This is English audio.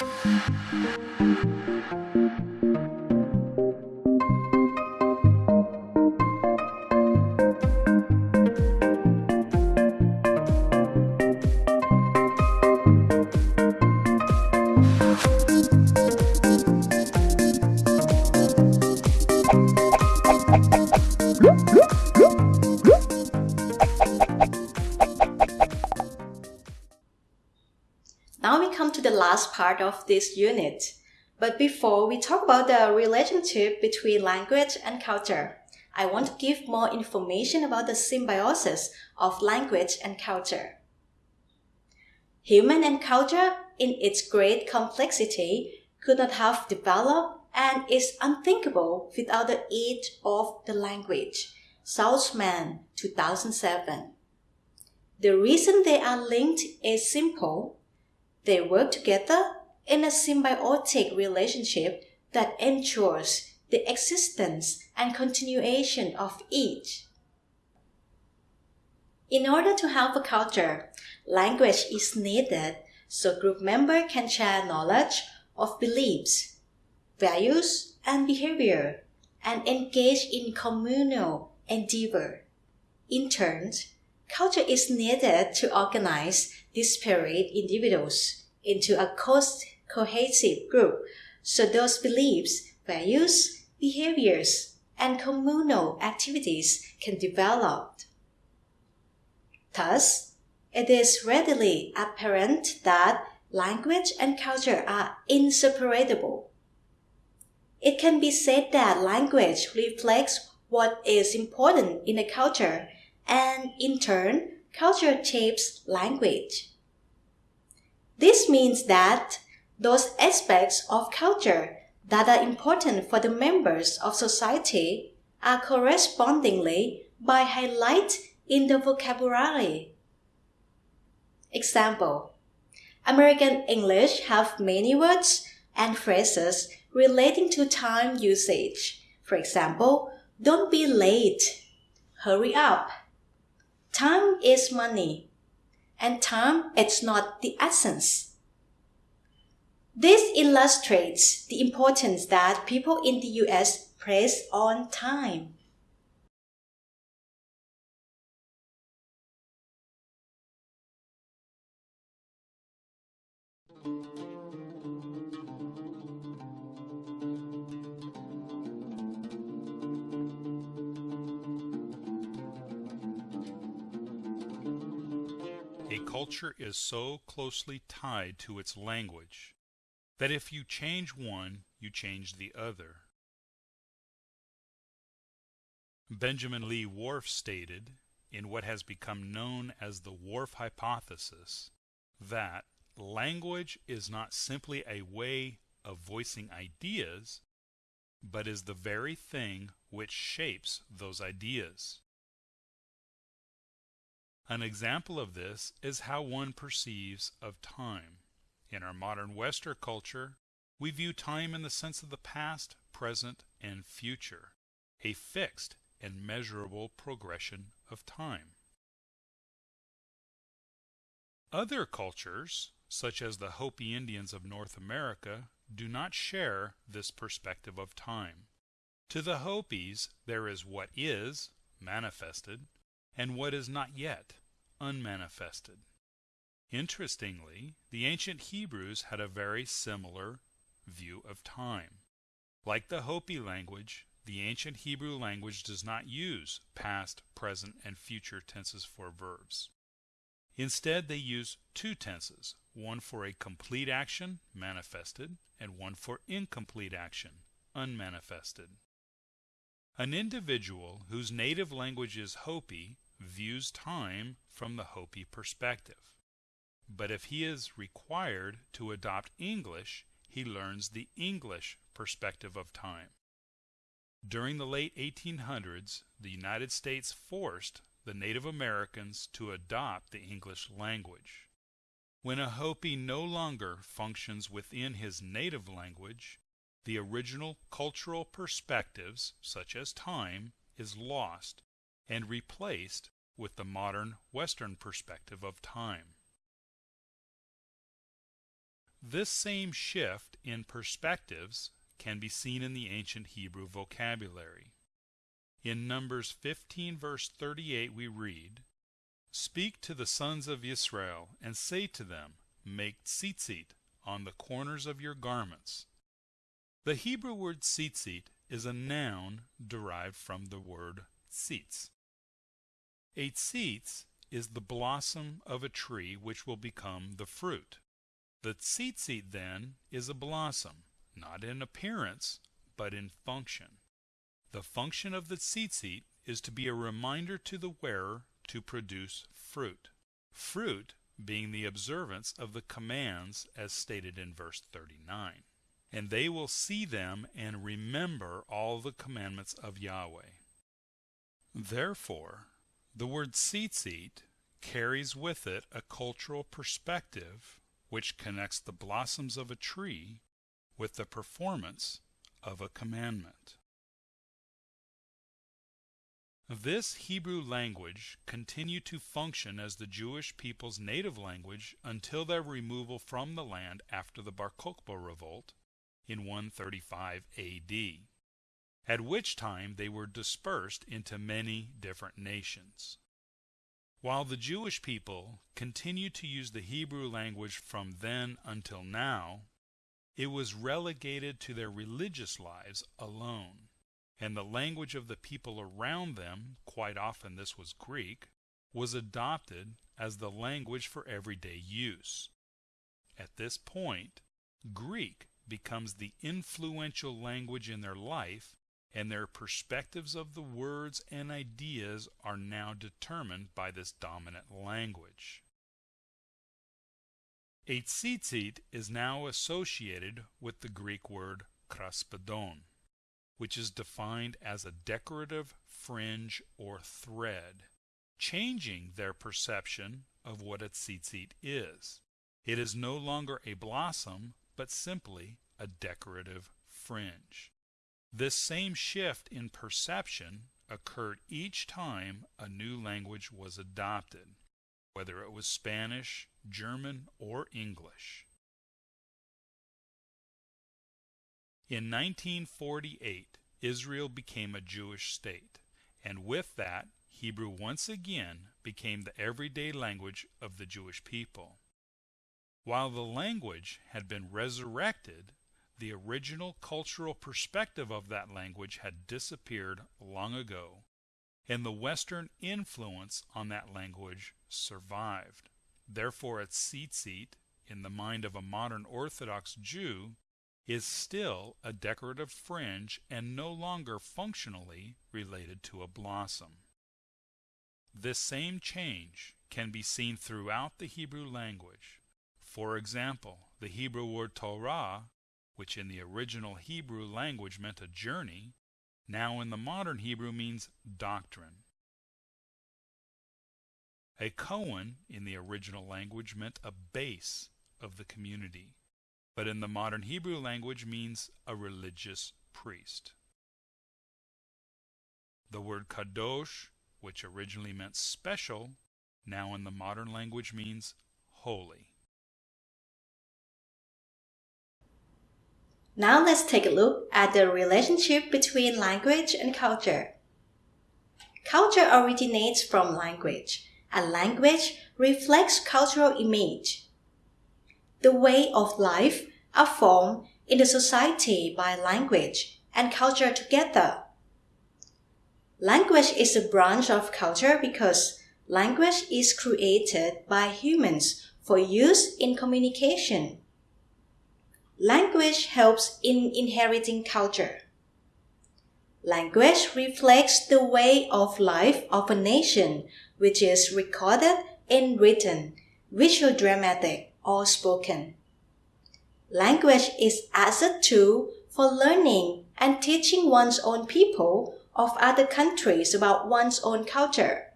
Now last part of this unit. But before we talk about the relationship between language and culture, I want to give more information about the symbiosis of language and culture. Human and culture, in its great complexity, could not have developed and is unthinkable without the aid of the language. Salzmann, 2007. The reason they are linked is simple they work together in a symbiotic relationship that ensures the existence and continuation of each. In order to have a culture, language is needed so group members can share knowledge of beliefs, values, and behavior, and engage in communal endeavor. In turn, culture is needed to organize disparate individuals into a cohesive group so those beliefs, values, behaviors, and communal activities can develop. Thus, it is readily apparent that language and culture are inseparable. It can be said that language reflects what is important in a culture, and in turn, culture shapes language. This means that those aspects of culture that are important for the members of society are correspondingly by highlight in the vocabulary. Example American English have many words and phrases relating to time usage. For example, don't be late, hurry up, Time is money, and time is not the essence. This illustrates the importance that people in the US place on time. Culture is so closely tied to its language that if you change one, you change the other. Benjamin Lee Whorf stated, in what has become known as the Whorf hypothesis, that language is not simply a way of voicing ideas, but is the very thing which shapes those ideas. An example of this is how one perceives of time. In our modern Western culture, we view time in the sense of the past, present, and future, a fixed and measurable progression of time. Other cultures, such as the Hopi Indians of North America, do not share this perspective of time. To the Hopis, there is what is, manifested, and what is not yet, unmanifested. Interestingly, the ancient Hebrews had a very similar view of time. Like the Hopi language, the ancient Hebrew language does not use past, present, and future tenses for verbs. Instead, they use two tenses, one for a complete action, manifested, and one for incomplete action, unmanifested. An individual whose native language is Hopi views time from the Hopi perspective. But if he is required to adopt English, he learns the English perspective of time. During the late 1800s, the United States forced the Native Americans to adopt the English language. When a Hopi no longer functions within his native language, the original cultural perspectives, such as time, is lost and replaced with the modern Western perspective of time. This same shift in perspectives can be seen in the ancient Hebrew vocabulary. In Numbers 15 verse 38 we read, Speak to the sons of Israel, and say to them, Make tzitzit on the corners of your garments. The Hebrew word tzitzit is a noun derived from the word tzitz. A tzitz is the blossom of a tree which will become the fruit. The tzitzit, then, is a blossom, not in appearance, but in function. The function of the tzitzit is to be a reminder to the wearer to produce fruit. Fruit being the observance of the commands as stated in verse 39. And they will see them and remember all the commandments of Yahweh. Therefore, the word tzitzit carries with it a cultural perspective which connects the blossoms of a tree with the performance of a commandment. This Hebrew language continued to function as the Jewish people's native language until their removal from the land after the Bar Kokhba revolt in 135 AD, at which time they were dispersed into many different nations. While the Jewish people continued to use the Hebrew language from then until now, it was relegated to their religious lives alone and the language of the people around them, quite often this was Greek, was adopted as the language for everyday use. At this point, Greek becomes the influential language in their life, and their perspectives of the words and ideas are now determined by this dominant language. A tzitzit is now associated with the Greek word kraspedon which is defined as a decorative fringe or thread, changing their perception of what a tzitzit is. It is no longer a blossom, but simply a decorative fringe. This same shift in perception occurred each time a new language was adopted, whether it was Spanish, German, or English. In 1948, Israel became a Jewish state, and with that, Hebrew once again became the everyday language of the Jewish people. While the language had been resurrected, the original cultural perspective of that language had disappeared long ago, and the Western influence on that language survived. Therefore, its tzitzit, in the mind of a modern Orthodox Jew, is still a decorative fringe and no longer functionally related to a blossom. This same change can be seen throughout the Hebrew language. For example, the Hebrew word Torah, which in the original Hebrew language meant a journey, now in the modern Hebrew means doctrine. A Cohen in the original language meant a base of the community but in the modern Hebrew language means a religious priest. The word kadosh, which originally meant special, now in the modern language means holy. Now let's take a look at the relationship between language and culture. Culture originates from language, and language reflects cultural image the way of life are formed in the society by language and culture together. Language is a branch of culture because language is created by humans for use in communication. Language helps in inheriting culture. Language reflects the way of life of a nation, which is recorded in written, visual dramatic, or spoken. Language is as a tool for learning and teaching one's own people of other countries about one's own culture.